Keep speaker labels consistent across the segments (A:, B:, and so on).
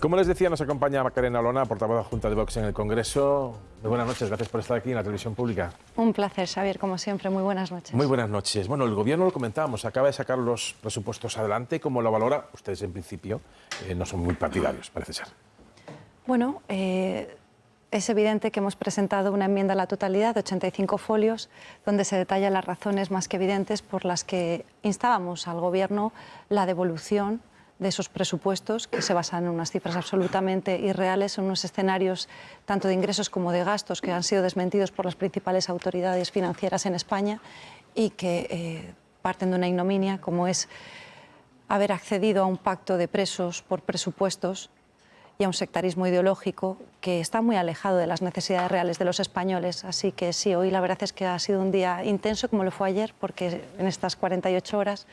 A: Como les decía, nos acompaña Macarena Olona, portavoz Junta de Vox en el Congreso. Muy buenas noches, gracias por estar aquí en la televisión pública.
B: Un placer, Xavier, como siempre. Muy buenas noches.
A: Muy buenas noches. Bueno, el Gobierno, lo comentábamos, acaba de sacar los presupuestos adelante. ¿Cómo lo valora? Ustedes, en principio, eh, no son muy partidarios, parece ser.
B: Bueno, eh, es evidente que hemos presentado una enmienda a la totalidad de 85 folios, donde se detallan las razones más que evidentes por las que instábamos al Gobierno la devolución de esos presupuestos que se basan en unas cifras absolutamente irreales, en unos escenarios tanto de ingresos como de gastos que han sido desmentidos por las principales autoridades financieras en España y que eh, parten de una ignominia como es haber accedido a un pacto de presos por presupuestos y a un sectarismo ideológico que está muy alejado de las necesidades reales de los españoles. Así que sí, hoy la verdad es que ha sido un día intenso como lo fue ayer, porque en estas 48 horas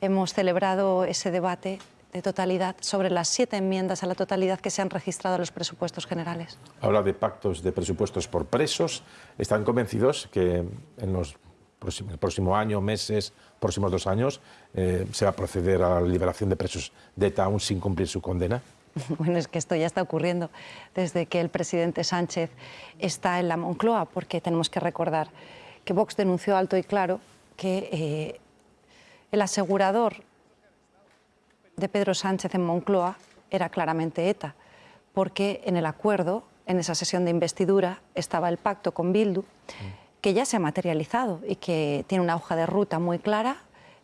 B: hemos celebrado ese debate de totalidad sobre las siete enmiendas a la totalidad que se han registrado en los presupuestos generales.
A: Habla de pactos de presupuestos por presos. ¿Están convencidos que en los el próximo año, meses, próximos dos años, eh, se va a proceder a la liberación de presos de ETA aún sin cumplir su condena?
B: Bueno, es que esto ya está ocurriendo desde que el presidente Sánchez está en la Moncloa, porque tenemos que recordar que Vox denunció alto y claro que eh, el asegurador de Pedro Sánchez en Moncloa era claramente ETA, porque en el acuerdo, en esa sesión de investidura, estaba el pacto con Bildu, que ya se ha materializado y que tiene una hoja de ruta muy clara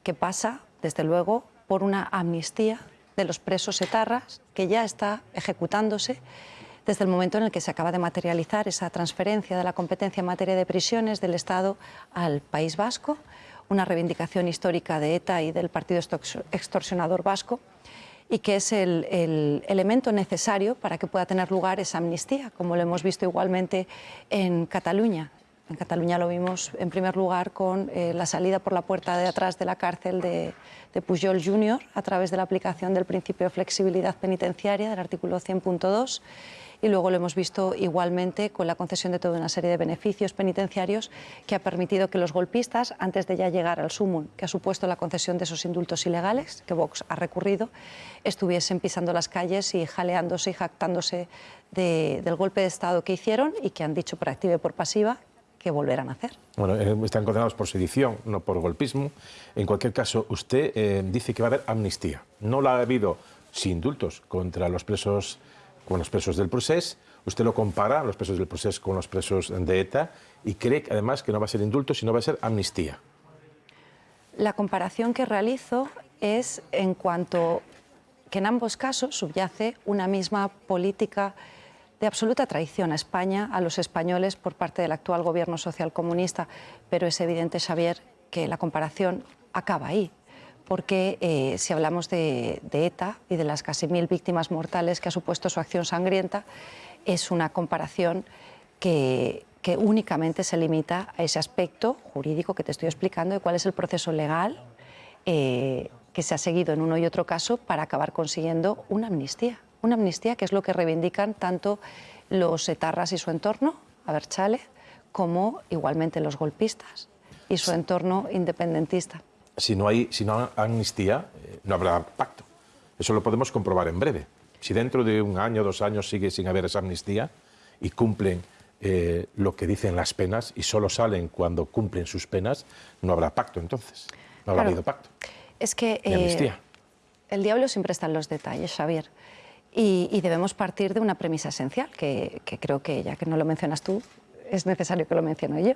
B: que pasa, desde luego, por una amnistía de los presos etarras que ya está ejecutándose desde el momento en el que se acaba de materializar esa transferencia de la competencia en materia de prisiones del Estado al País Vasco una reivindicación histórica de ETA y del partido extorsionador vasco y que es el, elemento necesario para que pueda tener lugar esa amnistía, como lo hemos visto igualmente en Cataluña. En Cataluña lo vimos en primer lugar con eh, la salida por la puerta de atrás de la cárcel de, de Pujol Jr. a través de la aplicación del principio de flexibilidad penitenciaria del artículo 100.2 y luego lo hemos visto igualmente con la concesión de toda una serie de beneficios penitenciarios que ha permitido que los golpistas, antes de ya llegar al sumum que ha supuesto la concesión de esos indultos ilegales, que Vox ha recurrido, estuviesen pisando las calles y jaleándose y jactándose del golpe de Estado que hicieron y que han dicho por activa y por pasiva que volverán a hacer.
A: Bueno, eh, están condenados por sedición, no por golpismo. En cualquier caso, usted eh, dice que va a haber amnistía. No la ha habido sin indultos contra los presos con los presos del proceso, usted lo compara, los presos del proceso, con los presos de ETA, y cree además que no va a ser indulto, sino va a ser amnistía.
B: La comparación que realizo es en cuanto que en ambos casos subyace una misma política de absoluta traición a España, a los españoles, por parte del actual gobierno socialcomunista, pero es evidente, Xavier, que la comparación acaba ahí porque eh, si hablamos de, ETA y de las casi mil víctimas mortales que ha supuesto su acción sangrienta, es una comparación que, únicamente se limita a ese aspecto jurídico que te estoy explicando de cuál es el proceso legal eh, que se ha seguido en uno y otro caso para acabar consiguiendo una amnistía. Una amnistía que es lo que reivindican tanto los etarras y su entorno, Aberchale, como igualmente los golpistas y su entorno independentista
A: si no hay, si no amnistía, eh, no habrá pacto. Eso lo podemos comprobar en breve. Si dentro de un año, dos años sigue sin haber esa amnistía y cumplen eh, lo que dicen las penas y solo salen cuando cumplen sus penas, no habrá pacto entonces. No habrá habido pacto.
B: Es que eh, el diablo siempre está en los detalles, Xavier. Y, debemos partir de una premisa esencial, que, que creo que ya que no lo mencionas tú, es necesario que lo mencione yo.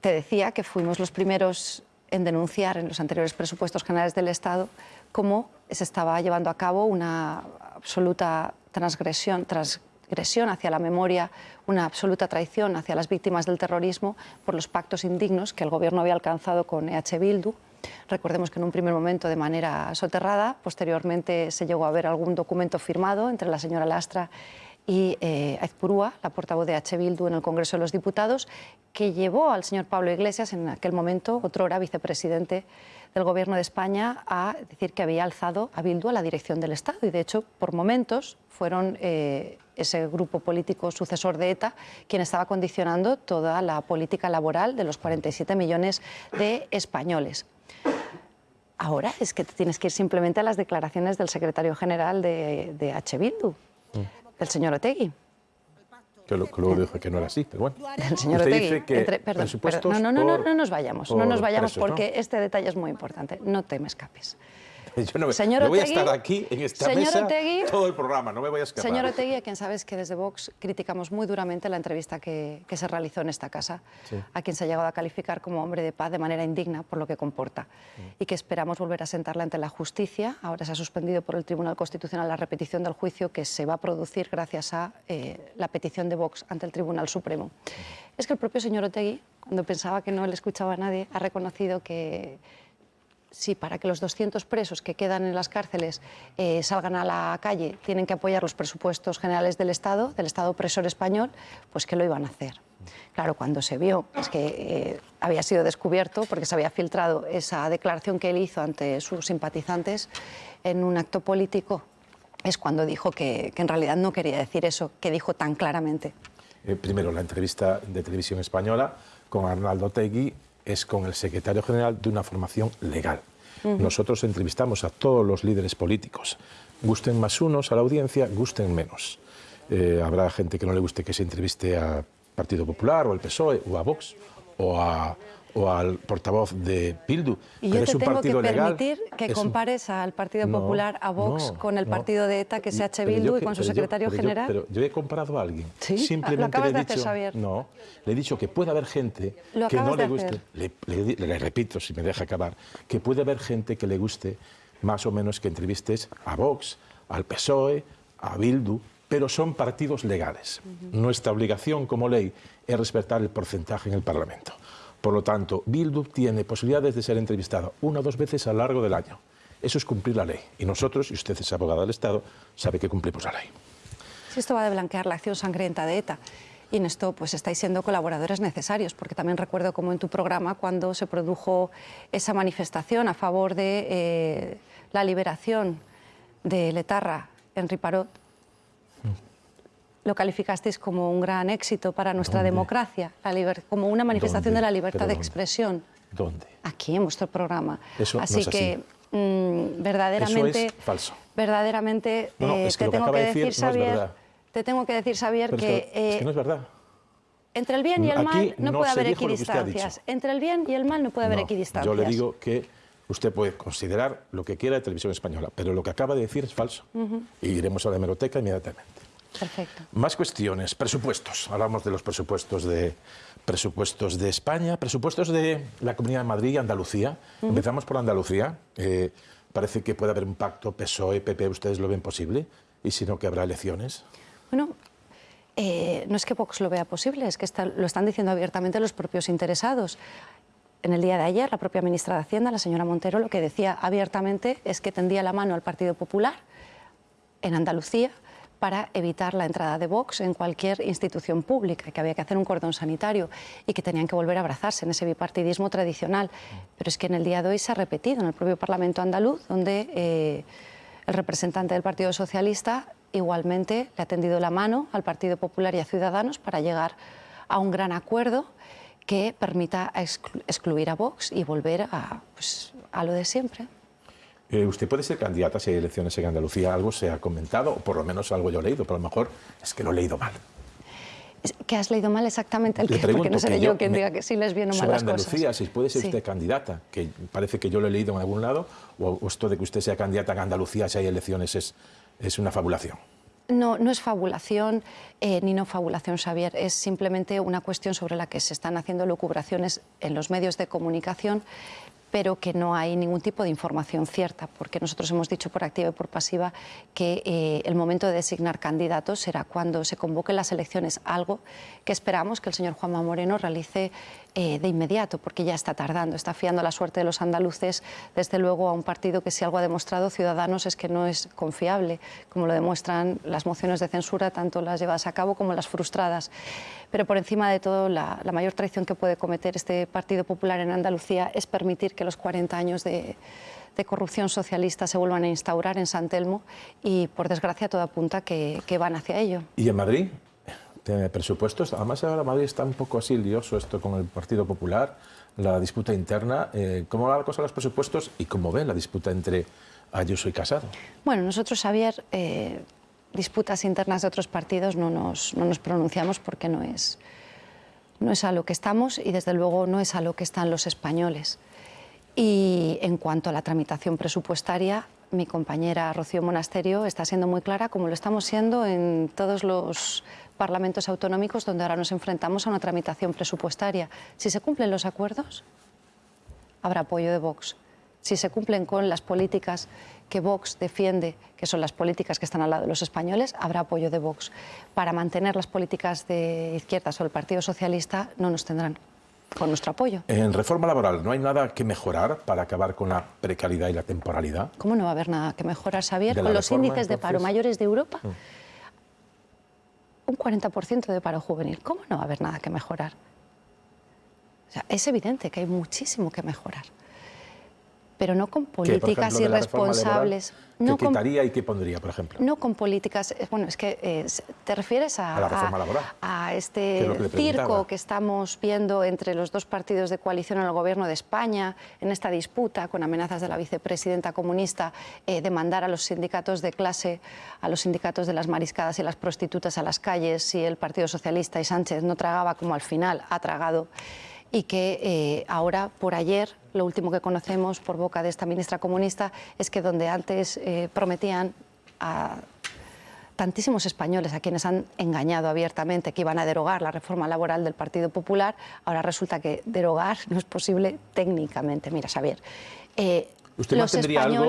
B: Te decía que fuimos los primeros en denunciar en los anteriores presupuestos generales del Estado cómo se estaba llevando a cabo una absoluta transgresión, transgresión hacia la memoria, una absoluta traición hacia las víctimas del terrorismo por los pactos indignos que el Gobierno había alcanzado con EH Bildu. Recordemos que en un primer momento de manera soterrada, posteriormente se llegó a ver algún documento firmado entre la señora Lastra y eh, Aizpurúa, la portavoz de H. Bildu en el Congreso de los Diputados, que llevó al señor Pablo Iglesias, en aquel momento, otro hora vicepresidente del Gobierno de España, a decir que había alzado a Bildu a la dirección del Estado. Y, de hecho, por momentos fueron eh, ese grupo político sucesor de ETA quien estaba condicionando toda la política laboral de los 47 millones de españoles. ahora es que tienes que ir simplemente a las declaraciones del secretario general de, de H. Bildu, mm. Del señor Otegui.
A: Que, lo, que luego dijo que no era así, pero bueno.
B: El señor Otegui, dice que entre, perdón, perdón, no, no, no, no, nos vayamos, no nos vayamos porque este detalle es muy importante. No te me escapes.
A: Yo no, señor voy a estar aquí en esta mesa todo el programa, no me voy a escapar.
B: Señor Otegui, a quien sabes que desde Vox criticamos muy duramente la entrevista que, que se realizó en esta casa, a quien se ha llegado a calificar como hombre de paz de manera indigna por lo que comporta, y que esperamos volver a sentarla ante la justicia. Ahora se ha suspendido por el Tribunal Constitucional la repetición del juicio que se va a producir gracias a eh, la petición de Vox ante el Tribunal Supremo. Es que el propio señor Otegui, cuando pensaba que no le escuchaba a nadie, ha reconocido que si para que los 200 presos que quedan en las cárceles eh, salgan a la calle tienen que apoyar los presupuestos generales del Estado, del Estado opresor español, pues que lo iban a hacer. Claro, cuando se vio es que eh, había sido descubierto, porque se había filtrado esa declaración que él hizo ante sus simpatizantes en un acto político, es cuando dijo que, en realidad no quería decir eso, que dijo tan claramente.
A: Eh, primero, la entrevista de televisión española con Arnaldo Tegui es con el secretario general de una formación legal. Nosotros entrevistamos a todos los líderes políticos. Gusten más unos a la audiencia, gusten menos. Eh, habrá gente que no le guste que se entreviste a Partido Popular o al PSOE o a Vox o a o al portavoz de Bildu.
B: Y yo te tengo que permitir que compares al Partido Popular, a Vox, con el partido de ETA, que es H. Bildu, y con su secretario general.
A: pero yo he comparado a alguien.
B: ¿Sí?
A: Simplemente
B: lo
A: le he
B: dicho, Xavier.
A: No, le he dicho que puede haber gente que no le guste. Le, le, repito, si me deja acabar, que puede haber gente que le guste más o menos que entrevistes a Vox, al PSOE, a Bildu, pero son partidos legales. Nuestra obligación como ley es respetar el porcentaje en el Parlamento. Por lo tanto, Bildu tiene posibilidades de ser entrevistado una o dos veces a lo largo del año. Eso es cumplir la ley. Y nosotros, y usted es abogado del Estado, sabe que cumplimos la ley.
B: Si esto va de blanquear la acción sangrienta de ETA, y en esto pues estáis siendo colaboradores necesarios, porque también recuerdo como en tu programa cuando se produjo esa manifestación a favor de eh, la liberación de Letarra en Riparot, lo calificasteis como un gran éxito para nuestra democracia, como una manifestación de la libertad de expresión.
A: ¿Dónde?
B: Aquí, en vuestro programa.
A: Eso
B: así que mm, verdaderamente...
A: Eso es falso.
B: Verdaderamente
A: eh,
B: te tengo que decir, Xavier, te tengo que decir, Xavier,
A: que... es que no es verdad.
B: Entre el bien y el mal no, puede haber equidistancias. Entre el bien y el mal no puede haber equidistancias.
A: Yo le digo que usted puede considerar lo que quiera de televisión española, pero lo que acaba de decir es falso. Y iremos a la hemeroteca inmediatamente.
B: Perfecto.
A: Más cuestiones. Presupuestos. Hablamos de los presupuestos de, presupuestos de España, presupuestos de la Comunidad de Madrid y Andalucía. Empezamos por Andalucía. Eh, parece que puede haber un pacto PSOE, PP. ¿Ustedes lo ven posible? ¿Y si no, que habrá elecciones?
B: Bueno, eh, no es que Vox lo vea posible, es que lo están diciendo abiertamente los propios interesados. En el día de ayer, la propia ministra de Hacienda, la señora Montero, lo que decía abiertamente es que tendía la mano al Partido Popular en Andalucía para evitar la entrada de Vox en cualquier institución pública, que había que hacer un cordón sanitario y que tenían que volver a abrazarse en ese bipartidismo tradicional. Pero es que en el día de hoy se ha repetido en el propio Parlamento andaluz, donde eh, el representante del Partido Socialista igualmente le ha tendido la mano al Partido Popular y a Ciudadanos para llegar a un gran acuerdo que permita excluir a Vox y volver a, pues, a lo de siempre.
A: Eh, usted puede ser candidata si hay elecciones en Andalucía. Algo se ha comentado, o por lo menos algo yo he leído, pero a lo mejor es que lo he leído mal.
B: ¿Qué has leído mal exactamente? El que, porque no seré yo, quien diga que sí les viene mal las
A: Andalucía, si puede ser usted candidata, que parece que yo lo he leído en algún lado, o, esto de que usted sea candidata en Andalucía si hay elecciones es, es una fabulación.
B: No, no es fabulación eh, ni no fabulación, Xavier. Es simplemente una cuestión sobre la que se están haciendo locubraciones en los medios de comunicación pero que no hay ningún tipo de información cierta, porque nosotros hemos dicho por activa y por pasiva que eh, el momento de designar candidatos será cuando se convoquen las elecciones, algo que esperamos que el señor Juanma Moreno realice eh, de inmediato, porque ya está tardando, está fiando la suerte de los andaluces, desde luego, a un partido que si algo ha demostrado Ciudadanos es que no es confiable, como lo demuestran las mociones de censura, tanto las llevadas a cabo como las frustradas. Pero por encima de todo, la, mayor traición que puede cometer este Partido Popular en Andalucía es permitir que los 40 años de, corrupción socialista se vuelvan a instaurar en San Telmo y, por desgracia, todo apunta que, que van hacia ello.
A: ¿Y en Madrid? De presupuestos. Además, ahora Madrid está un poco así lioso esto con el Partido Popular, la disputa interna. Eh, ¿Cómo va la cosa de los presupuestos y cómo ve la disputa entre Ayuso y Casado?
B: Bueno, nosotros, Javier, eh, disputas internas de otros partidos no nos, no nos pronunciamos porque no es, no es a lo que estamos y desde luego no es a lo que están los españoles. Y en cuanto a la tramitación presupuestaria, mi compañera Rocío Monasterio está siendo muy clara, como lo estamos siendo en todos los parlamentos autonómicos donde ahora nos enfrentamos a una tramitación presupuestaria. Si se cumplen los acuerdos, habrá apoyo de Vox. Si se cumplen con las políticas que Vox defiende, que son las políticas que están al lado de los españoles, habrá apoyo de Vox. Para mantener las políticas de izquierdas o el Partido Socialista no nos tendrán con nuestro apoyo.
A: En reforma laboral, ¿no hay nada que mejorar para acabar con la precariedad y la temporalidad?
B: ¿Cómo no va a haber nada que mejorar, Xavier? Con los índices de paro mayores de Europa, mm. Un 40% de paro juvenil. ¿Cómo no va a haber nada que mejorar? O sea, es evidente que hay muchísimo que mejorar pero no con políticas irresponsables.
A: ¿Qué quitaría y qué pondría, por ejemplo?
B: No con políticas... Eh, bueno, es que eh, te refieres a,
A: a, la reforma laboral,
B: a este circo que estamos viendo entre los dos partidos de coalición en el gobierno de España, en esta disputa con amenazas de la vicepresidenta comunista eh, de mandar a los sindicatos de clase, a los sindicatos de las mariscadas y las prostitutas a las calles si el Partido Socialista y Sánchez no tragaba como al final ha tragado y que eh, ahora, por ayer, lo último que conocemos por boca de esta ministra comunista es que donde antes eh, prometían a tantísimos españoles a quienes han engañado abiertamente que iban a derogar la reforma laboral del Partido Popular, ahora resulta que derogar no es posible técnicamente. Mira, Xavier,
A: eh, ¿Usted mantendría algo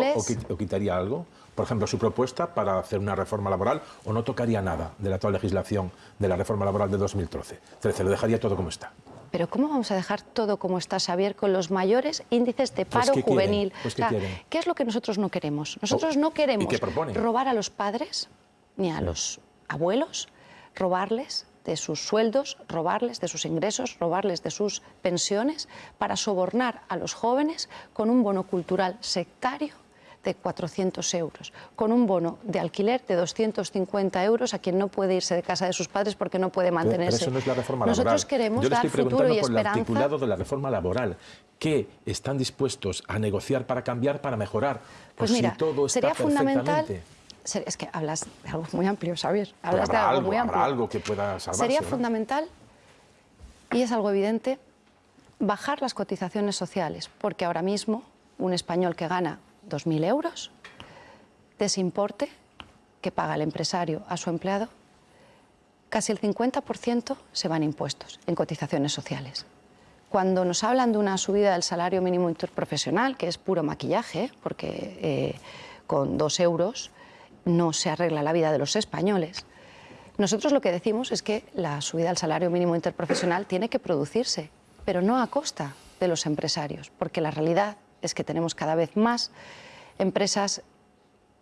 A: o quitaría algo? Por ejemplo, su propuesta para hacer una reforma laboral o no tocaría nada de la actual legislación de la reforma laboral de 2013. lo dejaría todo como está.
B: Pero ¿cómo vamos a dejar todo como está, Xavier, con los mayores índices de pues, paro juvenil?
A: Pues,
B: ¿qué, es lo que nosotros no queremos? Nosotros no queremos robar a los padres ni a los abuelos, robarles de sus sueldos, robarles de sus ingresos, robarles de sus pensiones para sobornar a los jóvenes con un bono cultural sectario de 400 euros, con un bono de alquiler de 250 euros a quien no puede irse de casa de sus padres porque no puede mantenerse.
A: Pero eso no es la reforma
B: Nosotros
A: laboral.
B: queremos
A: Yo le
B: estoy
A: preguntando
B: futuro y
A: por
B: esperanza.
A: el articulado de la reforma laboral. ¿Qué están dispuestos a negociar para cambiar, para mejorar?
B: Pues mira,
A: si todo está
B: sería fundamental es que hablas de algo muy amplio, Xavier. Hablas de algo, muy amplio.
A: algo que pueda salvarse,
B: Sería fundamental, y es algo evidente, bajar las cotizaciones sociales, porque ahora mismo un español que gana 2.000 euros de ese importe que paga el empresario a su empleado, casi el 50% se van impuestos en cotizaciones sociales. Cuando nos hablan de una subida del salario mínimo interprofesional, que es puro maquillaje, porque eh, con dos euros no se arregla la vida de los españoles, nosotros lo que decimos es que la subida del salario mínimo interprofesional tiene que producirse, pero no a costa de los empresarios, porque la realidad es que tenemos cada vez más empresas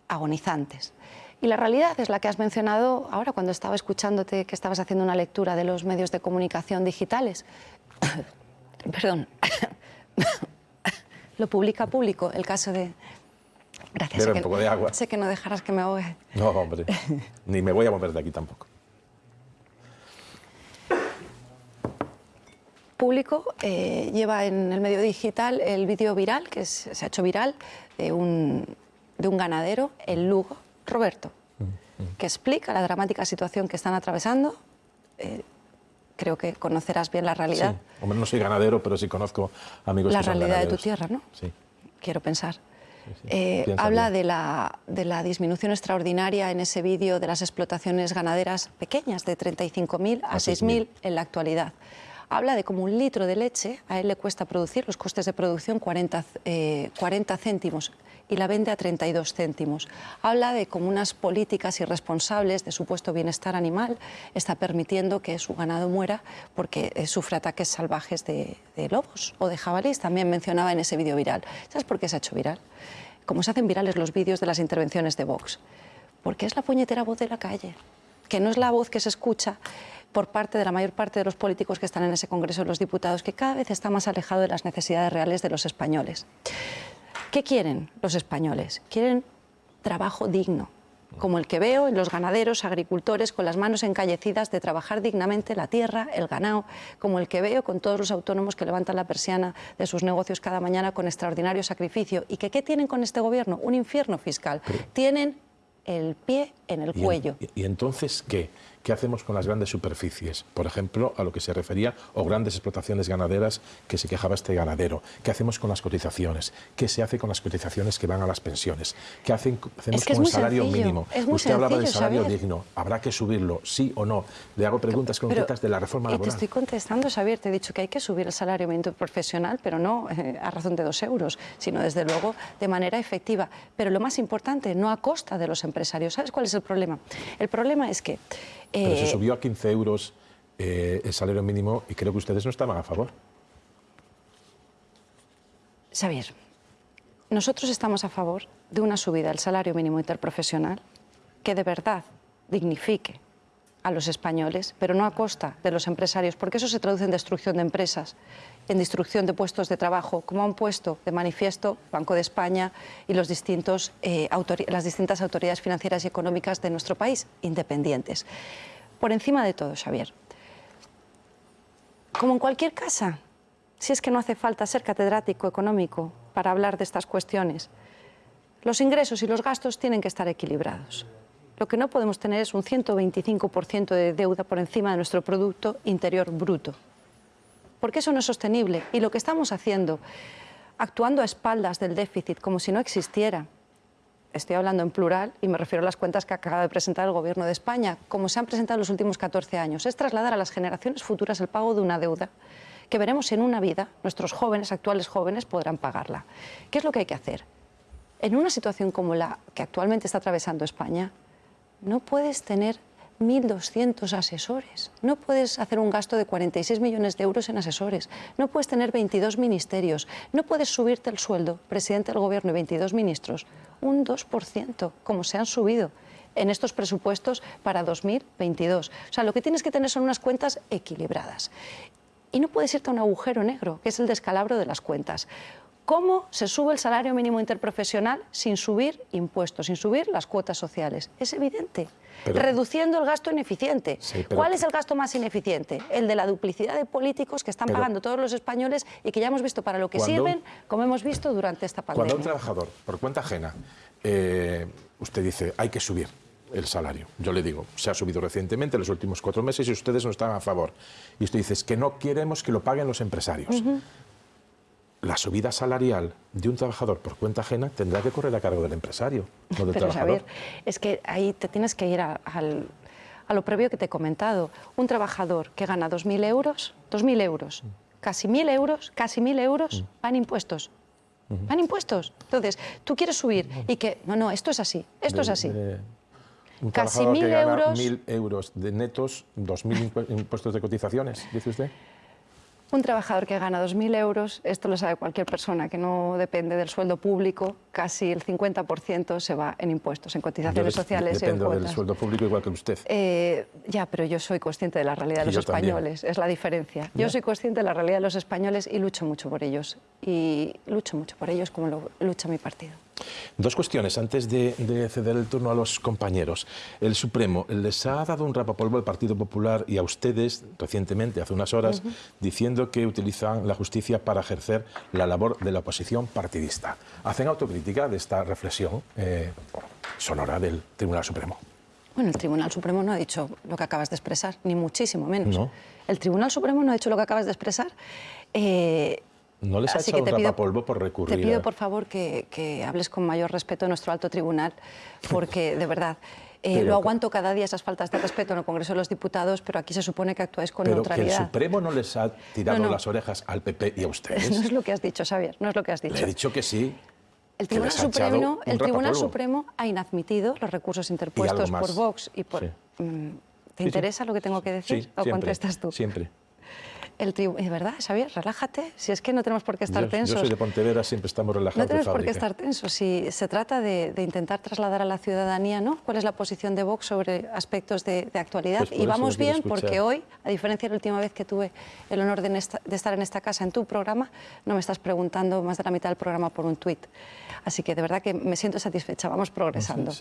B: agonizantes. Y la realidad es la que has mencionado ahora cuando estaba escuchándote que estabas haciendo una lectura de los medios de comunicación digitales. Perdón. Lo publica público el caso de...
A: Gracias. sé, un poco de agua.
B: sé que no dejarás que me ahogue.
A: No, hombre. Ni me voy a mover de aquí tampoco.
B: Público eh, lleva en el medio digital el vídeo viral, que se ha hecho viral, de un de un ganadero en Lugo, Roberto, que explica la dramática situación que están atravesando. Eh, creo que conocerás bien la realidad.
A: Sí. Hombre, no soy ganadero, pero sí conozco amigos
B: la
A: que
B: son realidad
A: de
B: tu tierra, ¿no?
A: Sí.
B: Quiero pensar. Eh, habla de la, de la, disminución extraordinaria en ese vídeo de las explotaciones ganaderas pequeñas, de 35.000 a, a 6.000 en la actualidad. Habla de cómo un litro de leche a él le cuesta producir, los costes de producción, 40, 40 eh, céntimos y la vende a 32 céntimos. Habla de cómo unas políticas irresponsables de supuesto bienestar animal está permitiendo que su ganado muera porque eh, sufre ataques salvajes de, lobos o de jabalíes. También mencionaba en ese vídeo viral. ¿Sabes por qué se ha hecho viral? Como se hacen virales los vídeos de las intervenciones de Vox. Porque es la puñetera voz de la calle, que no es la voz que se escucha por parte de la mayor parte de los políticos que están en ese Congreso de los Diputados, que cada vez está más alejado de las necesidades reales de los españoles. ¿Qué quieren los españoles? Quieren trabajo digno, como el que veo en los ganaderos, agricultores, con las manos encallecidas de trabajar dignamente la tierra, el ganado, como el que veo con todos los autónomos que levantan la persiana de sus negocios cada mañana con extraordinario sacrificio. ¿Y que qué tienen con este gobierno? Un infierno fiscal. tienen el pie en el cuello.
A: ¿Y entonces qué? ¿Qué hacemos con las grandes superficies? Por ejemplo, a lo que se refería, o grandes explotaciones ganaderas que se quejaba este ganadero. ¿Qué hacemos con las cotizaciones? ¿Qué se hace con las cotizaciones que van a las pensiones? ¿Qué hacen, hacemos con el salario mínimo? Usted hablaba del salario digno. ¿Habrá que subirlo, sí o no? Le hago preguntas concretas de la reforma laboral.
B: te estoy contestando, Xavier. Te he dicho que hay que subir el salario mínimo profesional, pero no eh, a razón de dos euros, sino desde luego de manera efectiva. Pero lo más importante, no a costa de los empresarios. ¿Sabes cuál es el problema? El problema es que
A: pero se eh, subió a 15 euros eh, el salario mínimo y creo que ustedes no estaban a favor.
B: Xavier, nosotros estamos a favor de una subida del salario mínimo interprofesional que de verdad dignifique a los españoles, pero no a costa de los empresarios, porque eso se traduce en destrucción de empresas, en destrucción de puestos de trabajo, como han puesto de manifiesto Banco de España y eh, las distintas autoridades financieras y económicas de nuestro país, independientes. Por encima de todo, Xavier, como en cualquier casa, si es que no hace falta ser catedrático económico para hablar de estas cuestiones, los ingresos y los gastos tienen que estar equilibrados. Lo que no podemos tener es un 125% de deuda por encima de nuestro Producto Interior Bruto. Porque eso no es sostenible. Y lo que estamos haciendo, actuando a espaldas del déficit como si no existiera, estoy hablando en plural y me refiero a las cuentas que acaba de presentar el Gobierno de España, como se han presentado en los últimos 14 años, es trasladar a las generaciones futuras el pago de una deuda que veremos en una vida, nuestros jóvenes, actuales jóvenes, podrán pagarla. ¿Qué es lo que hay que hacer? En una situación como la que actualmente está atravesando España, no puedes tener 1.200 asesores, no puedes hacer un gasto de 46 millones de euros en asesores, no puedes tener 22 ministerios, no puedes subirte el sueldo, presidente del gobierno y 22 ministros, un 2%, como se han subido en estos presupuestos para 2022. O sea, lo que tienes que tener son unas cuentas equilibradas. Y no puedes irte a un agujero negro, que es el descalabro de las cuentas. ¿Cómo se sube el salario mínimo interprofesional sin subir impuestos, sin subir las cuotas sociales? Es evidente. Reduciendo el gasto ineficiente. ¿Cuál es el gasto más ineficiente? El de la duplicidad de políticos que están pagando todos los españoles y que ya hemos visto para lo que sirven, como hemos visto durante esta pandemia.
A: Cuando un trabajador, por cuenta ajena, eh, usted dice, hay que subir el salario. Yo le digo, se ha subido recientemente en los últimos cuatro meses y ustedes no están a favor. Y usted dice, es que no queremos que lo paguen los empresarios la subida salarial de un trabajador por cuenta ajena tendrá que correr a cargo del empresario, no del Pero, trabajador.
B: es que ahí te tienes que ir a, lo previo que te he comentado. Un trabajador que gana 2.000 euros, 2.000 euros, casi 1.000 euros, casi 1.000 euros, van impuestos. Van impuestos. Entonces, tú quieres subir y que... No, no, esto es así, esto es así.
A: un casi 1.000 euros... 1.000 euros de netos, 2.000 impuestos de cotizaciones, dice usted.
B: Un trabajador que gana 2.000 euros, esto lo sabe cualquier persona que no depende del sueldo público, casi el 50% se va en impuestos, en cotizaciones sociales
A: y en del sueldo público igual que usted.
B: Eh, ya, pero yo soy consciente de la realidad de los españoles, es la diferencia. Yo soy consciente de la realidad de los españoles y lucho mucho por ellos. Y lucho mucho por ellos como lo lucha mi partido.
A: Dos cuestiones antes de, ceder el turno a los compañeros. El Supremo les ha dado un rapapolvo al Partido Popular y a ustedes recientemente, hace unas horas, diciendo que utilizan la justicia para ejercer la labor de la oposición partidista. Hacen autocrítica de esta reflexión eh, sonora del Tribunal Supremo.
B: Bueno, el Tribunal Supremo no ha dicho lo que acabas de expresar, ni muchísimo menos. El Tribunal Supremo no ha dicho lo que acabas de expresar.
A: Eh, ¿No les ha echado un rapapolvo por recurrir?
B: Te pido, por favor, que, hables con mayor respeto a nuestro alto tribunal, porque, de verdad, eh, lo aguanto cada día esas faltas de respeto en el Congreso de los Diputados, pero aquí se supone que actuáis con neutralidad.
A: Pero que el Supremo no les ha tirado las orejas al PP y a ustedes.
B: No es lo que has dicho, Xavier, no es lo que has dicho.
A: Le he dicho que sí.
B: El Tribunal, Supremo, el Tribunal Supremo ha inadmitido los recursos interpuestos por Vox y por... Mm, ¿Te interesa lo que tengo que decir
A: o
B: contestas tú?
A: Siempre.
B: El tribunal... ¿Verdad, Xavier? Relájate. Si es que no tenemos por qué estar tensos.
A: Yo soy de Pontevedra, siempre estamos relajados.
B: No tenemos por qué estar tensos. Si se trata de, intentar trasladar a la ciudadanía ¿no? cuál es la posición de Vox sobre aspectos de, actualidad. Pues y vamos bien porque hoy, a diferencia de la última vez que tuve el honor de, estar en esta casa, en tu programa, no me estás preguntando más de la mitad del programa por un tuit. Así que de verdad que me siento satisfecha. Vamos progresando.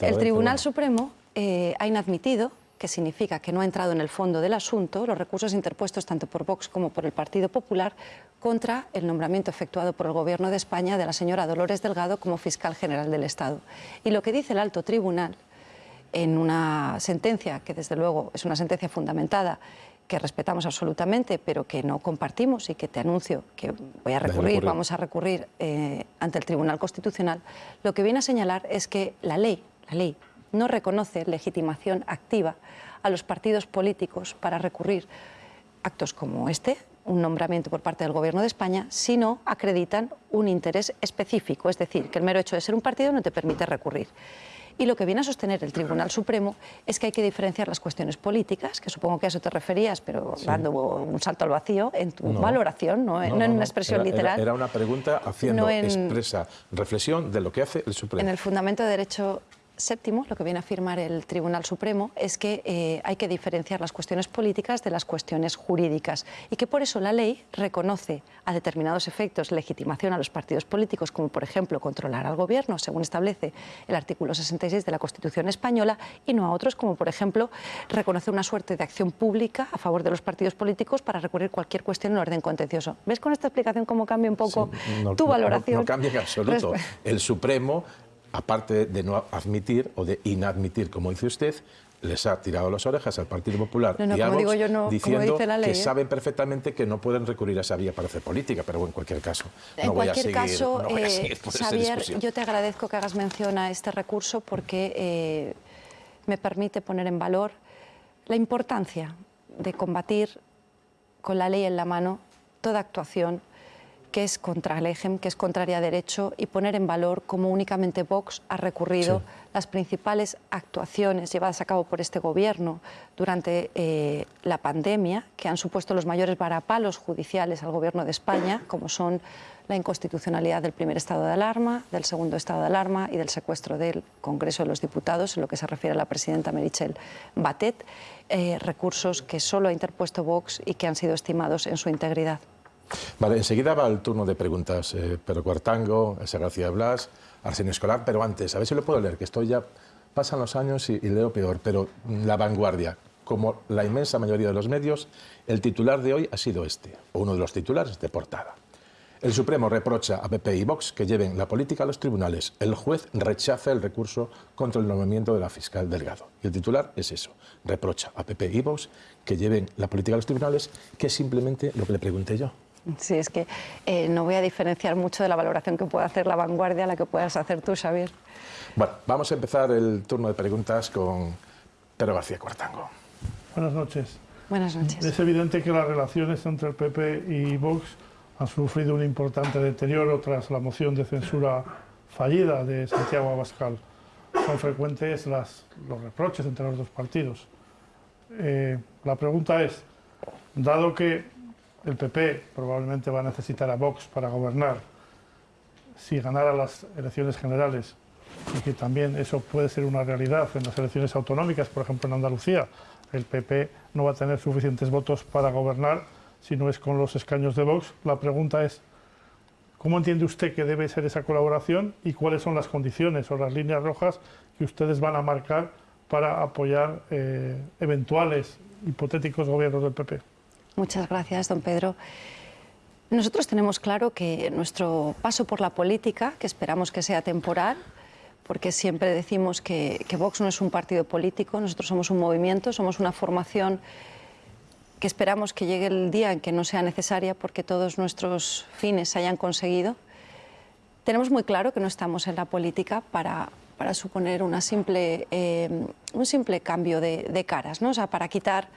B: el Tribunal Supremo eh, ha inadmitido que significa que no ha entrado en el fondo del asunto, los recursos interpuestos tanto por Vox como por el Partido Popular contra el nombramiento efectuado por el Gobierno de España de la señora Dolores Delgado como fiscal general del Estado. Y lo que dice el alto tribunal en una sentencia, que desde luego es una sentencia fundamentada, que respetamos absolutamente, pero que no compartimos y que te anuncio que voy a recurrir, vamos a recurrir eh, ante el Tribunal Constitucional, lo que viene a señalar es que la ley, la ley no reconoce legitimación activa a los partidos políticos para recurrir actos como este, un nombramiento por parte del Gobierno de España, si no acreditan un interés específico, es decir, que el mero hecho de ser un partido no te permite recurrir. Y lo que viene a sostener el Tribunal Supremo es que hay que diferenciar las cuestiones políticas, que supongo que a eso te referías, pero dando un salto al vacío en tu valoración, no, en una expresión literal.
A: Era, una pregunta haciendo expresa reflexión de lo que hace el Supremo.
B: En el fundamento de derecho séptimo, lo que viene a afirmar el Tribunal Supremo es que eh, hay que diferenciar las cuestiones políticas de las cuestiones jurídicas y que por eso la ley reconoce a determinados efectos legitimación a los partidos políticos, como por ejemplo controlar al gobierno, según establece el artículo 66 de la Constitución española, y no a otros, como por ejemplo reconocer una suerte de acción pública a favor de los partidos políticos para recurrir cualquier cuestión en orden contencioso. ¿Ves con esta explicación cómo cambia un poco tu valoración?
A: no cambia en absoluto. El Supremo aparte de no admitir o de inadmitir, como dice usted, les ha tirado las orejas al Partido Popular y a Vox diciendo que ¿eh? saben perfectamente que no pueden recurrir a esa vía para hacer política, pero en cualquier caso
B: en
A: no
B: voy
A: a seguir,
B: caso, eh, Xavier, yo te agradezco que hagas mención a este recurso porque eh, me permite poner en valor la importancia de combatir con la ley en la mano toda actuación que es contra el EGEM, que es contraria a derecho, y poner en valor cómo únicamente Vox ha recurrido las principales actuaciones llevadas a cabo por este gobierno durante eh, la pandemia, que han supuesto los mayores varapalos judiciales al gobierno de España, como son la inconstitucionalidad del primer estado de alarma, del segundo estado de alarma y del secuestro del Congreso de los Diputados, en lo que se refiere a la presidenta Merichel Batet, eh, recursos que solo ha interpuesto Vox y que han sido estimados en su integridad.
A: Vale, enseguida va el turno de preguntas. Eh, Pedro Cuartango, Esa García Blas, Arsenio Escolar, pero antes, a ver si lo puedo leer, que estoy ya... Pasan los años y, leo peor, pero la vanguardia, como la inmensa mayoría de los medios, el titular de hoy ha sido este, o uno de los titulares de portada. El Supremo reprocha a PP y Vox que lleven la política a los tribunales. El juez rechaza el recurso contra el nombramiento de la fiscal Delgado. Y el titular es eso, reprocha a PP y Vox que lleven la política a los tribunales, que es simplemente lo que le pregunté yo.
B: Sí, es que eh, no voy a diferenciar mucho de la valoración que pueda hacer la vanguardia a la que puedas hacer tú, Xavier.
A: Bueno, vamos a empezar el turno de preguntas con Pedro García Cuartango.
C: Buenas noches.
B: Buenas noches.
C: Es evidente que las relaciones entre el PP y Vox han sufrido un importante deterioro tras la moción de censura fallida de Santiago Abascal. Son frecuentes las, los reproches entre los dos partidos. Eh, la pregunta es, dado que el PP probablemente va a necesitar a Vox para gobernar si ganara las elecciones generales y que también eso puede ser una realidad en las elecciones autonómicas, por ejemplo en Andalucía, el PP no va a tener suficientes votos para gobernar si no es con los escaños de Vox. La pregunta es, ¿cómo entiende usted que debe ser esa colaboración y cuáles son las condiciones o las líneas rojas que ustedes van a marcar para apoyar eh, eventuales hipotéticos gobiernos del PP?
B: Muchas gracias, don Pedro. Nosotros tenemos claro que nuestro paso por la política, que esperamos que sea temporal, porque siempre decimos que, Vox no es un partido político, nosotros somos un movimiento, somos una formación que esperamos que llegue el día en que no sea necesaria porque todos nuestros fines se hayan conseguido. Tenemos muy claro que no estamos en la política para, para suponer una simple, eh, un simple cambio de, de caras, ¿no? o sea, para quitar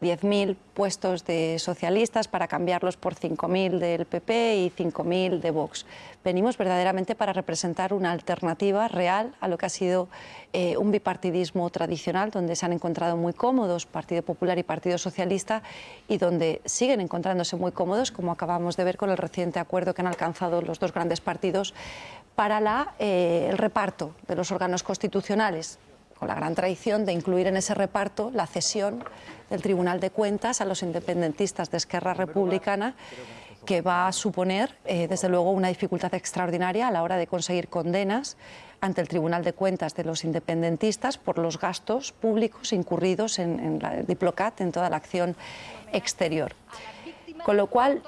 B: 10.000 puestos de socialistas para cambiarlos por 5.000 del PP y 5.000 de Vox. Venimos verdaderamente para representar una alternativa real a lo que ha sido eh, un bipartidismo tradicional, donde se han encontrado muy cómodos Partido Popular y Partido Socialista y donde siguen encontrándose muy cómodos, como acabamos de ver con el reciente acuerdo que han alcanzado los dos grandes partidos para la, eh, el reparto de los órganos constitucionales con la gran tradición de incluir en ese reparto la cesión del Tribunal de Cuentas a los independentistas de Esquerra Republicana, que va a suponer, eh, desde luego, una dificultad extraordinaria a la hora de conseguir condenas ante el Tribunal de Cuentas de los independentistas por los gastos públicos incurridos en, la Diplocat, en toda la acción exterior. Con lo cual,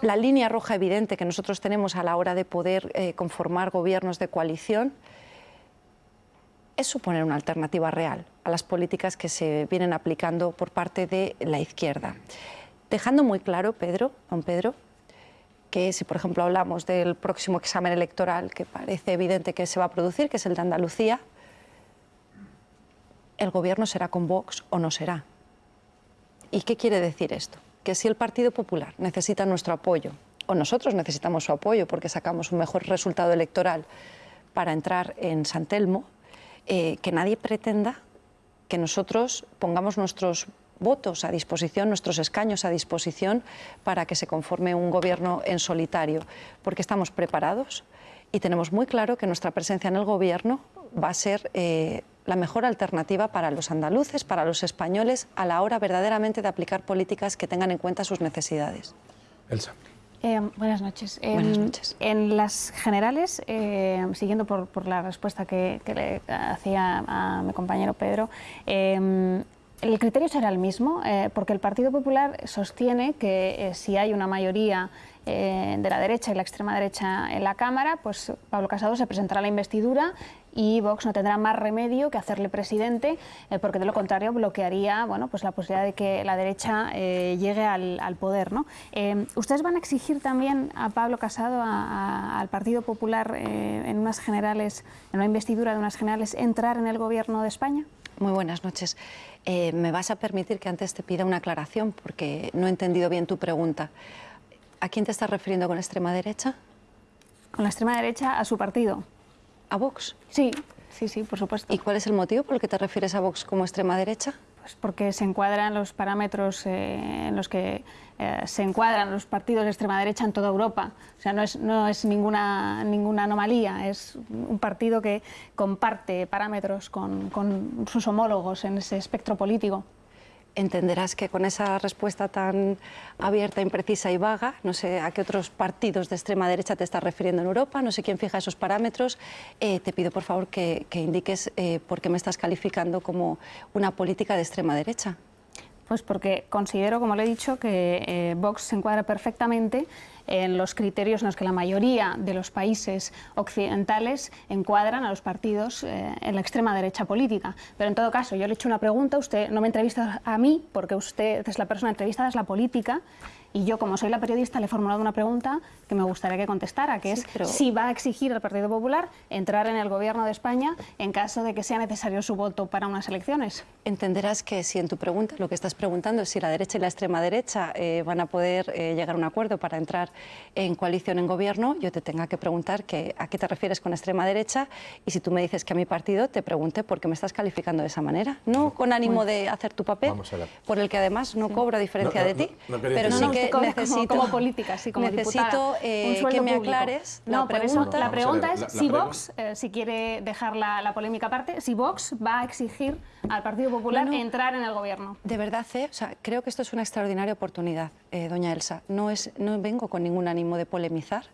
B: la línea roja evidente que nosotros tenemos a la hora de poder eh, conformar gobiernos de coalición suponer una alternativa real a las políticas que se vienen aplicando por parte de la izquierda. Dejando muy claro, Pedro, don Pedro, que si por ejemplo hablamos del próximo examen electoral que parece evidente que se va a producir, que es el de Andalucía, el gobierno será con Vox o no será. ¿Y qué quiere decir esto? Que si el Partido Popular necesita nuestro apoyo, o nosotros necesitamos su apoyo porque sacamos un mejor resultado electoral para entrar en San Telmo, eh, que nadie pretenda que nosotros pongamos nuestros votos a disposición, nuestros escaños a disposición para que se conforme un gobierno en solitario, porque estamos preparados y tenemos muy claro que nuestra presencia en el gobierno va a ser eh, la mejor alternativa para los andaluces, para los españoles, a la hora verdaderamente de aplicar políticas que tengan en cuenta sus necesidades.
A: Elsa.
D: Eh, buenas noches.
B: Buenas noches.
D: En las generales, eh, siguiendo por, la respuesta que, le hacía a mi compañero Pedro, eh, el criterio será el mismo, porque el Partido Popular sostiene que si hay una mayoría de la derecha y la extrema derecha en la Cámara, pues Pablo Casado se presentará a la investidura y Vox no tendrá más remedio que hacerle presidente, eh, porque de lo contrario bloquearía bueno, pues la posibilidad de que la derecha eh, llegue al, poder. ¿no? Eh, ¿Ustedes van a exigir también a Pablo Casado, al Partido Popular, en unas generales, en una investidura de unas generales, entrar en el gobierno de España?
B: Muy buenas noches. ¿Me vas a permitir que antes te pida una aclaración? Porque no he entendido bien tu pregunta. ¿A quién te estás refiriendo con la extrema derecha?
D: Con la extrema derecha, a su partido
B: a Vox?
D: Sí, sí, sí, por supuesto.
B: ¿Y cuál es el motivo por el que te refieres a Vox como extrema derecha?
D: Pues porque se encuadran los parámetros eh, en los que eh, se encuadran los partidos de extrema derecha en toda Europa. O sea, no es, no es ninguna, ninguna anomalía, es un partido que comparte parámetros con, con sus homólogos en ese espectro político
B: entenderás que con esa respuesta tan abierta, imprecisa y vaga, no sé a qué otros partidos de extrema derecha te estás refiriendo en Europa, no sé quién fija esos parámetros, eh, te pido por favor que, indiques eh, por qué me estás calificando como una política de extrema derecha.
D: Pues porque considero, como le he dicho, que eh, Vox se encuadra perfectamente en los criterios en los que la mayoría de los países occidentales encuadran a los partidos eh, en la extrema derecha política. Pero en todo caso, yo le he hecho una pregunta, usted no me entrevista a mí, porque usted es la persona entrevistada, es la política, y yo, como soy la periodista, le he formulado una pregunta que me gustaría que contestara, que es si va a exigir al Partido Popular entrar en el Gobierno de España en caso de que sea necesario su voto para unas elecciones.
B: Entenderás que si en tu pregunta lo que estás preguntando es si la derecha y la extrema derecha eh, van a poder eh, llegar a un acuerdo para entrar en coalición en gobierno, yo te tenga que preguntar que, a qué te refieres con extrema derecha y si tú me dices que a mi partido, te pregunte por qué me estás calificando de esa manera. No con ánimo de hacer tu papel, por el que además no cobro a diferencia de ti, pero sí que necesito,
D: como, política, sí, como
B: necesito eh, que me aclares la pregunta.
D: la pregunta es si Vox, eh, si quiere dejar la, polémica aparte, si Vox va a exigir al Partido Popular entrar en el gobierno.
B: De verdad, eh, o sea, creo que esto es una extraordinaria oportunidad, doña Elsa. No, es, no vengo con ningún ánimo de polemizar.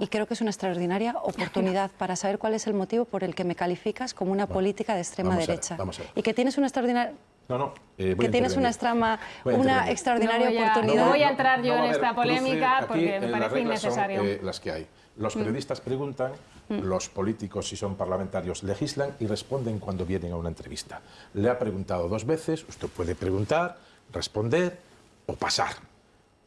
B: Y creo que es una extraordinaria oportunidad para saber cuál es el motivo por el que me calificas como una política de extrema derecha. Y que tienes una extraordinaria
A: no, no.
B: Eh, que tienes una, extrama, una extraordinaria oportunidad.
D: No voy a entrar yo en esta polémica porque me parece innecesario.
A: Son, eh, las que hay. Los mm. periodistas preguntan, mm. los políticos, si son parlamentarios, legislan y responden cuando vienen a una entrevista. Le ha preguntado dos veces, usted puede preguntar, responder o pasar.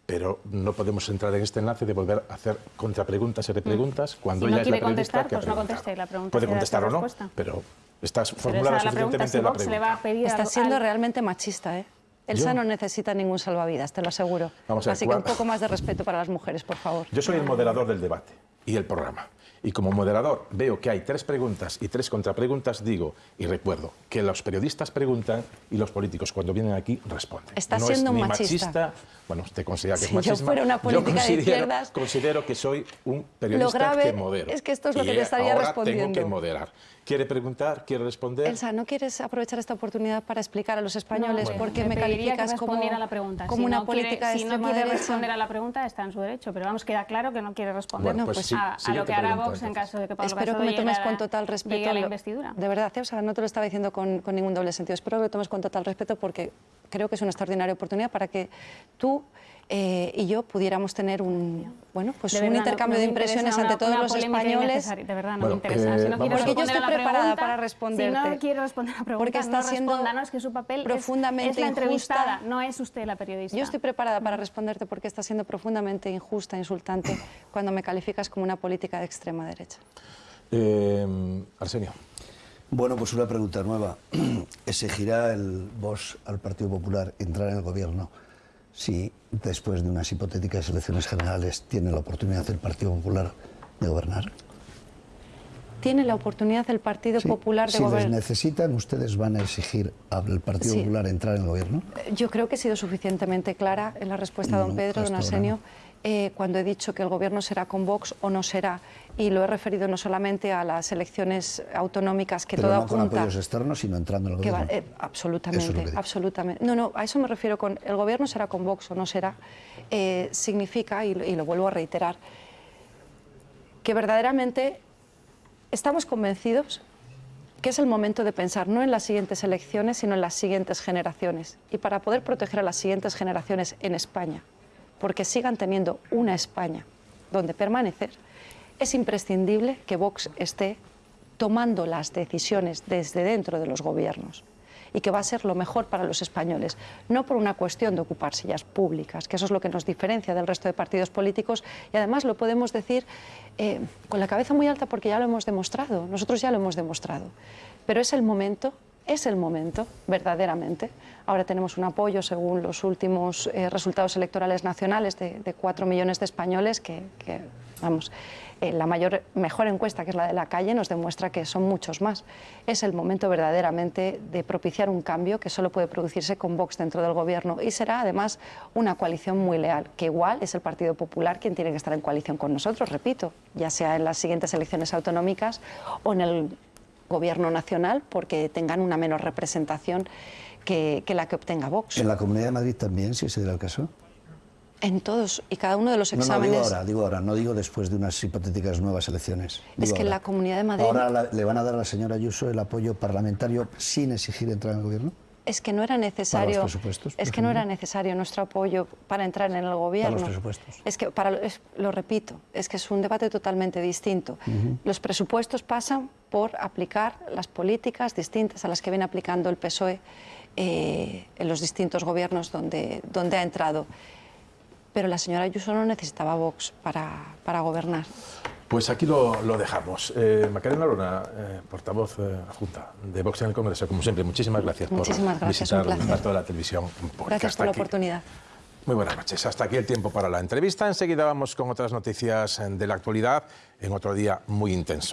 A: Pero no podemos entrar en este enlace de volver a hacer contrapreguntas y repreguntas mm. cuando
D: si
A: no
D: quiere
A: contestar,
D: pues no conteste la pregunta.
A: Puede contestar o no, pero Estás
D: Pero
A: formulada
D: es la pregunta,
A: suficientemente
D: si
A: la
D: Vox le va
A: pregunta.
D: a pedir
B: Está siendo
D: al-
B: realmente machista, ¿eh? Elsa
A: Yo-
B: no necesita ningún salvavidas, te lo aseguro.
A: Vamos a ver,
B: Así que un
A: ¿cuál-
B: poco más de respeto para las mujeres, por favor.
A: Yo soy el moderador del debate y el programa. Y como moderador veo que hay tres preguntas y tres contrapreguntas, digo y recuerdo que los periodistas preguntan y los políticos cuando vienen aquí responden.
B: Está
A: no
B: siendo
A: es ni
B: machista.
A: Bueno, usted considera que
B: Si
A: es
B: yo
A: machismo.
B: fuera una política de
A: considero,
B: izquierdas-
A: considero que soy un periodista
B: grave
A: que modero.
B: es que esto es lo
A: Y
B: que te estaría
A: ahora
B: respondiendo.
A: tengo que moderar. ¿Quiere preguntar? ¿Quiere responder?
B: Elsa, ¿no quieres aprovechar esta oportunidad para explicar a los españoles
D: No,
B: por qué me
D: pediría
B: calificas
D: que
B: como,
D: a la pregunta.
B: como
D: Si
B: una
D: no quiere-
B: política de
D: Si no quiere
B: derecha?
D: responder a la pregunta, está en su derecho, pero vamos, queda claro que no quiere responder
A: Bueno, pues
B: pues
A: sí,
D: a, lo que hará Vox en caso de que Pablo
B: Espero que me tomes con total respeto.
D: a la investidura.
B: De verdad, o sea, no te lo estaba diciendo con, con ningún doble sentido. Espero que lo tomes con total respeto porque creo que es una extraordinaria oportunidad para que tú eh, y yo pudiéramos tener un, bueno, pues
D: De
B: un
D: verdad,
B: intercambio
D: no
B: de impresiones
D: una-
B: ante todos
D: una
B: los españoles.
D: De verdad, no
A: Bueno,
D: me interesa.
A: eh,
D: si no
B: Porque yo
D: responder
B: estoy preparada
D: pregunta,
B: para responderte.
D: Si no quiere responder la pregunta,
B: Porque está
D: no
B: siendo
D: que su papel es-
B: profundamente
D: es, la entrevistada,
B: injusta.
D: no es usted la periodista.
B: Yo estoy preparada para responderte porque está siendo profundamente injusta, insultante, cuando me calificas como una política de extrema derecha.
A: Eh, Arsenio.
E: Bueno, pues una pregunta nueva. ¿Exigirá el Vox al Partido Popular entrar en el gobierno si después de unas hipotéticas elecciones generales tiene la oportunidad el Partido Popular de gobernar?
B: ¿Tiene la oportunidad el Partido
E: Sí.
B: Popular de
E: si les
B: gobernar?
E: necesitan, ¿ustedes van a exigir al Partido
B: Sí.
E: Popular entrar en el gobierno?
B: Yo creo que he sido suficientemente clara en la respuesta a don
E: No,
B: Pedro, don Arsenio,
E: no.
B: eh, cuando he dicho que el gobierno será con Vox o no será. Y lo he referido no solamente a las elecciones autonómicas que
E: Pero
B: toda
E: no con
B: junta...
E: apoyos externos, sino entrando en el
B: va-
E: gobierno.
B: eh, absolutamente,
E: es
B: absolutamente. No, no, a eso me refiero con el gobierno será con Vox o no será. eh, significa, y lo vuelvo a reiterar, que verdaderamente estamos convencidos que es el momento de pensar no en las siguientes elecciones, sino en las siguientes generaciones. Y para poder proteger a las siguientes generaciones en España, porque sigan teniendo una España donde permanecer, es imprescindible que Vox esté tomando las decisiones desde dentro de los gobiernos y que va a ser lo mejor para los españoles, no por una cuestión de ocupar sillas públicas, que eso es lo que nos diferencia del resto de partidos políticos y además lo podemos decir eh, con la cabeza muy alta porque ya lo hemos demostrado, nosotros ya lo hemos demostrado, pero es el momento, es el momento, verdaderamente. Ahora tenemos un apoyo, según los últimos eh, resultados electorales nacionales, de, de 4 millones de españoles que, vamos, eh, la mayor, mejor encuesta, que es la de la calle, nos demuestra que son muchos más. Es el momento verdaderamente de propiciar un cambio que solo puede producirse con Vox dentro del gobierno y será además una coalición muy leal, que igual es el Partido Popular quien tiene que estar en coalición con nosotros, repito, ya sea en las siguientes elecciones autonómicas o en el gobierno nacional, porque tengan una menor representación que, que la que obtenga Vox.
E: ¿En la Comunidad de Madrid también, si ese era el caso?
B: En todos y cada uno de los
E: No, no,
B: exámenes.
E: digo ahora, digo ahora, no digo después de unas hipotéticas nuevas elecciones.
B: Es que en la Comunidad de Madrid-
E: ¿Ahora la- le van a dar a la señora Ayuso el apoyo parlamentario sin exigir entrar en el gobierno?
B: Es que no era necesario.
E: presupuestos, por
B: es que no era necesario nuestro apoyo para entrar en el gobierno.
E: presupuestos.
B: Es que para es- lo repito, es que es un debate totalmente distinto. Los presupuestos pasan por aplicar las políticas distintas a las que viene aplicando el PSOE eh, en los distintos gobiernos donde, donde ha entrado. Pero la señora Ayuso no necesitaba Vox para, para gobernar.
A: Pues aquí lo, lo dejamos. Eh, Macarena Lona, eh, portavoz eh, adjunta de Vox en el Congreso, como siempre, muchísimas gracias
B: Muchísimas
A: por
B: gracias,
A: visitar
B: un placer.
A: de la televisión.
B: Gracias por la
A: aquí.
B: oportunidad.
A: Muy buenas noches. Hasta aquí el tiempo para la entrevista. Enseguida vamos con otras noticias eh, de la actualidad en otro día muy intenso.